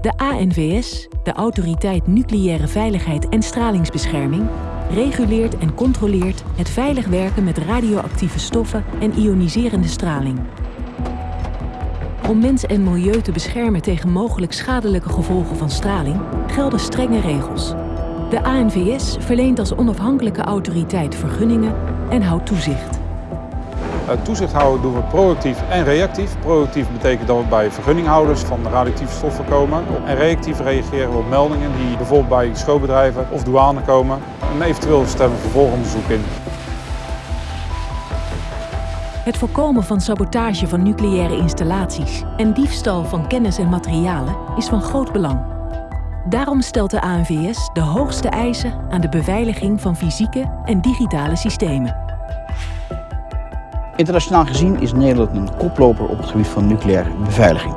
De ANVS, de Autoriteit Nucleaire Veiligheid en Stralingsbescherming, reguleert en controleert het veilig werken met radioactieve stoffen en ioniserende straling. Om mens en milieu te beschermen tegen mogelijk schadelijke gevolgen van straling gelden strenge regels. De ANVS verleent als onafhankelijke autoriteit vergunningen en houdt toezicht. Uh, toezicht houden doen we proactief en reactief. Proactief betekent dat we bij vergunninghouders van radioactieve stoffen komen. En reactief reageren we op meldingen die bijvoorbeeld bij schoolbedrijven of douane komen. En eventueel stemmen vervolgonderzoek in. Het voorkomen van sabotage van nucleaire installaties en diefstal van kennis en materialen is van groot belang. Daarom stelt de ANVS de hoogste eisen aan de beveiliging van fysieke en digitale systemen. Internationaal gezien is Nederland een koploper op het gebied van nucleaire beveiliging.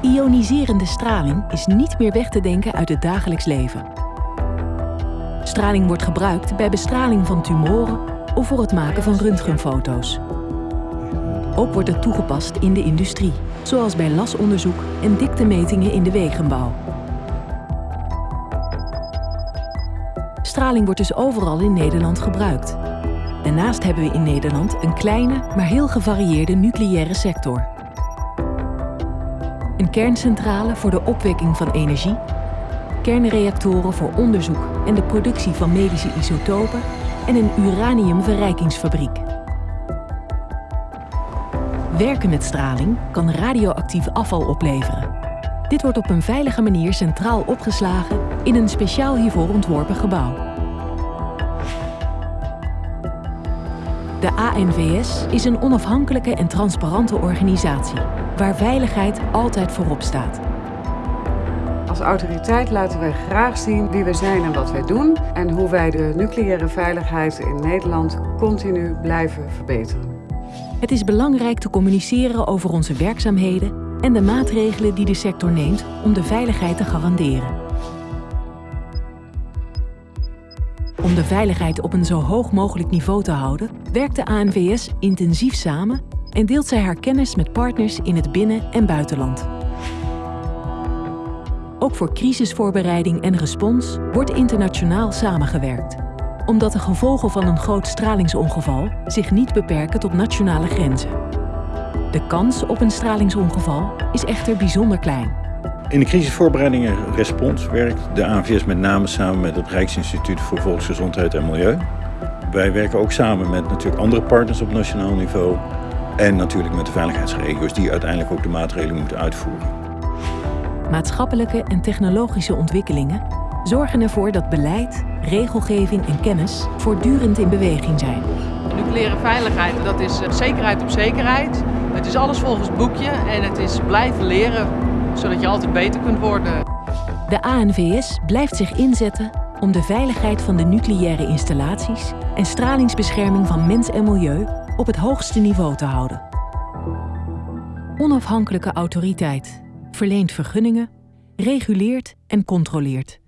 Ioniserende straling is niet meer weg te denken uit het dagelijks leven. Straling wordt gebruikt bij bestraling van tumoren of voor het maken van röntgenfoto's. Ook wordt het toegepast in de industrie, zoals bij lasonderzoek en diktemetingen in de wegenbouw. Straling wordt dus overal in Nederland gebruikt. Daarnaast hebben we in Nederland een kleine, maar heel gevarieerde nucleaire sector. Een kerncentrale voor de opwekking van energie, kernreactoren voor onderzoek en de productie van medische isotopen en een uraniumverrijkingsfabriek. Werken met straling kan radioactief afval opleveren. Dit wordt op een veilige manier centraal opgeslagen in een speciaal hiervoor ontworpen gebouw. De ANVS is een onafhankelijke en transparante organisatie, waar veiligheid altijd voorop staat. Als autoriteit laten wij graag zien wie we zijn en wat wij doen en hoe wij de nucleaire veiligheid in Nederland continu blijven verbeteren. Het is belangrijk te communiceren over onze werkzaamheden en de maatregelen die de sector neemt om de veiligheid te garanderen. Om de veiligheid op een zo hoog mogelijk niveau te houden, werkt de ANVS intensief samen en deelt zij haar kennis met partners in het binnen- en buitenland. Ook voor crisisvoorbereiding en respons wordt internationaal samengewerkt. Omdat de gevolgen van een groot stralingsongeval zich niet beperken tot nationale grenzen. De kans op een stralingsongeval is echter bijzonder klein. In de crisisvoorbereiding en respons werkt de ANVS met name samen met het Rijksinstituut voor Volksgezondheid en Milieu. Wij werken ook samen met natuurlijk andere partners op nationaal niveau en natuurlijk met de veiligheidsregio's die uiteindelijk ook de maatregelen moeten uitvoeren. Maatschappelijke en technologische ontwikkelingen zorgen ervoor dat beleid, regelgeving en kennis voortdurend in beweging zijn. Nucleaire veiligheid, dat is eh, zekerheid op zekerheid. Het is alles volgens boekje en het is blijven leren zodat je altijd beter kunt worden. De ANVS blijft zich inzetten om de veiligheid van de nucleaire installaties en stralingsbescherming van mens en milieu op het hoogste niveau te houden. Onafhankelijke autoriteit verleent vergunningen, reguleert en controleert.